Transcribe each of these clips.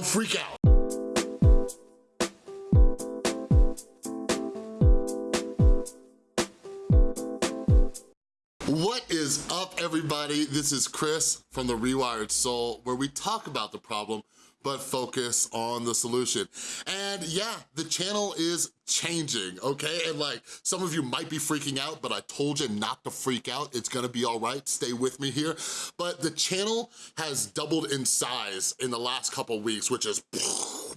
freak out. What is up, everybody? This is Chris from The Rewired Soul, where we talk about the problem, but focus on the solution. And yeah, the channel is changing, okay? And like, some of you might be freaking out, but I told you not to freak out. It's gonna be all right, stay with me here. But the channel has doubled in size in the last couple weeks, which is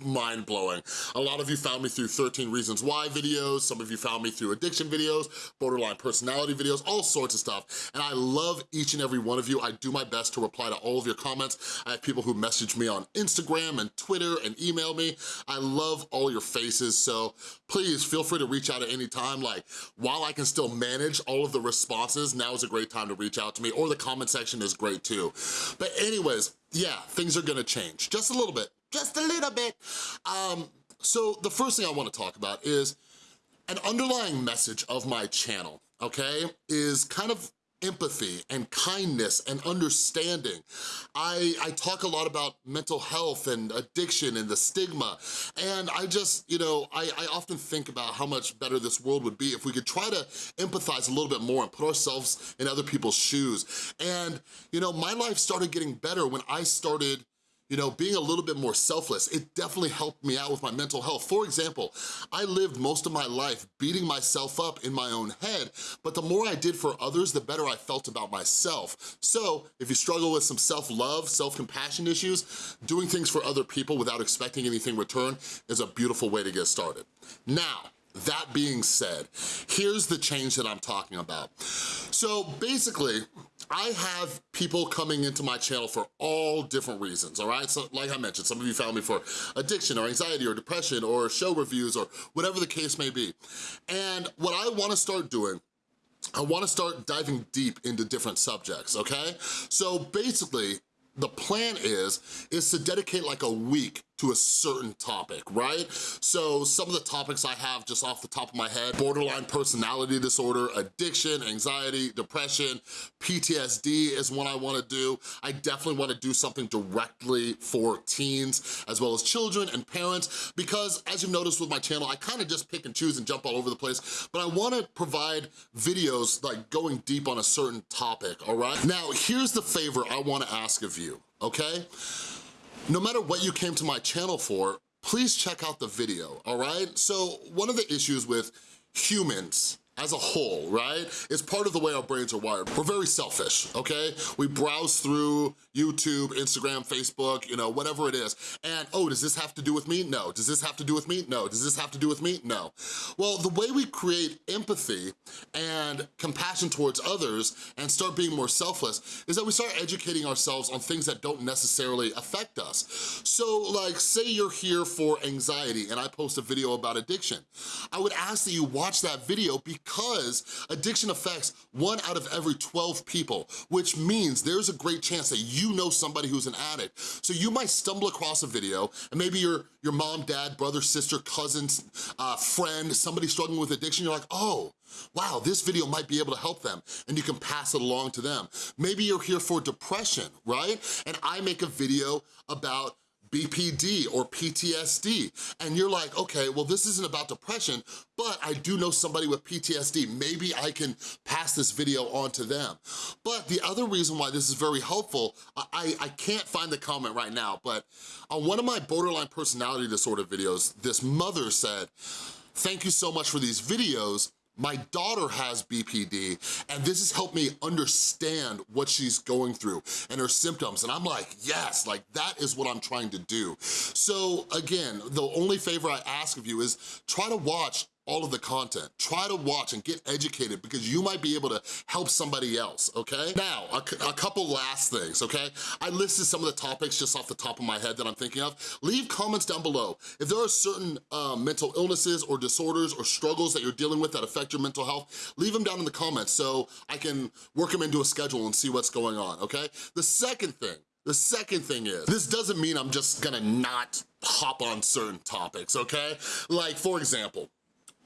mind-blowing. A lot of you found me through 13 Reasons Why videos, some of you found me through addiction videos, borderline personality videos, all sorts of stuff. And I love each and every one of you. I do my best to reply to all of your comments. I have people who message me on Instagram and Twitter and email me. I love all your faces, so please feel free to reach out at any time. Like, while I can still manage all of the responses, now is a great time to reach out to me, or the comment section is great too. But anyways, yeah, things are gonna change, just a little bit, just a little bit. Um, so the first thing I wanna talk about is an underlying message of my channel, okay, is kind of empathy and kindness and understanding. I, I talk a lot about mental health and addiction and the stigma, and I just, you know, I, I often think about how much better this world would be if we could try to empathize a little bit more and put ourselves in other people's shoes. And, you know, my life started getting better when I started you know, being a little bit more selfless, it definitely helped me out with my mental health. For example, I lived most of my life beating myself up in my own head, but the more I did for others, the better I felt about myself. So if you struggle with some self-love, self-compassion issues, doing things for other people without expecting anything in return is a beautiful way to get started. Now, that being said, here's the change that I'm talking about. So basically, I have people coming into my channel for all different reasons, all right? So like I mentioned, some of you found me for addiction or anxiety or depression or show reviews or whatever the case may be. And what I wanna start doing I wanna start diving deep into different subjects, okay? So basically, the plan is, is to dedicate like a week to a certain topic, right? So some of the topics I have just off the top of my head, borderline personality disorder, addiction, anxiety, depression, PTSD is one I wanna do. I definitely wanna do something directly for teens as well as children and parents because as you've noticed with my channel, I kinda just pick and choose and jump all over the place, but I wanna provide videos like going deep on a certain topic, all right? Now, here's the favor I wanna ask of you, okay? No matter what you came to my channel for, please check out the video, all right? So one of the issues with humans as a whole, right? It's part of the way our brains are wired. We're very selfish, okay? We browse through YouTube, Instagram, Facebook, you know, whatever it is. And, oh, does this have to do with me? No. Does this have to do with me? No. Does this have to do with me? No. Well, the way we create empathy and compassion towards others and start being more selfless is that we start educating ourselves on things that don't necessarily affect us. So, like, say you're here for anxiety and I post a video about addiction. I would ask that you watch that video because because addiction affects one out of every 12 people, which means there's a great chance that you know somebody who's an addict. So you might stumble across a video and maybe your, your mom, dad, brother, sister, cousin, uh, friend, somebody struggling with addiction, you're like, oh, wow, this video might be able to help them and you can pass it along to them. Maybe you're here for depression, right? And I make a video about BPD or PTSD. And you're like, okay, well this isn't about depression, but I do know somebody with PTSD. Maybe I can pass this video on to them. But the other reason why this is very helpful, I, I can't find the comment right now, but on one of my borderline personality disorder videos, this mother said, thank you so much for these videos. My daughter has BPD, and this has helped me understand what she's going through and her symptoms. And I'm like, yes, like that is what I'm trying to do. So again, the only favor I ask of you is try to watch all of the content. Try to watch and get educated because you might be able to help somebody else, okay? Now, a, a, couple last things, okay? I listed some of the topics just off the top of my head that I'm thinking of. Leave comments down below. If there are certain uh, mental illnesses or disorders or struggles that you're dealing with that affect your mental health, leave them down in the comments so I can work them into a schedule and see what's going on, okay? The second thing, the second thing is, this doesn't mean I'm just gonna not hop on certain topics, okay? Like, for example,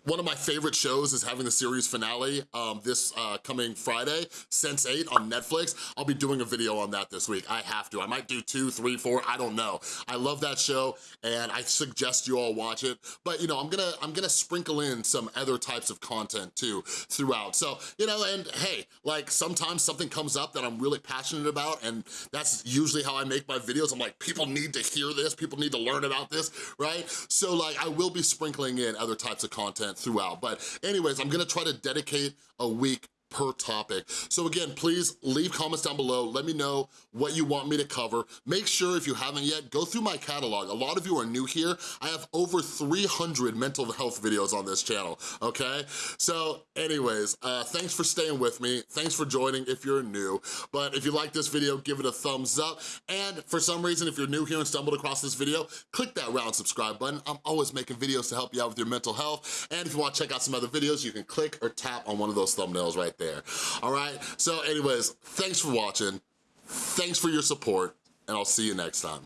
one of my favorite shows is having the series finale um, this uh, coming Friday, Sense8 on Netflix. I'll be doing a video on that this week. I have to. I might do two, three, four, I don't know. I love that show and I suggest you all watch it. But you know, I'm gonna, I'm gonna sprinkle in some other types of content too throughout. So, you know, and hey, like sometimes something comes up that I'm really passionate about and that's usually how I make my videos. I'm like, people need to hear this, people need to learn about this, right? So like, I will be sprinkling in other types of content throughout. But anyways, I'm gonna try to dedicate a week per topic. So again, please leave comments down below. Let me know what you want me to cover. Make sure if you haven't yet, go through my catalog. A lot of you are new here. I have over 300 mental health videos on this channel, okay? So anyways, uh, thanks for staying with me. Thanks for joining if you're new. But if you like this video, give it a thumbs up. And for some reason, if you're new here and stumbled across this video, click that round subscribe button. I'm always making videos to help you out with your mental health. And if you wanna check out some other videos, you can click or tap on one of those thumbnails right there, all right? So anyways, thanks for watching, thanks for your support, and I'll see you next time.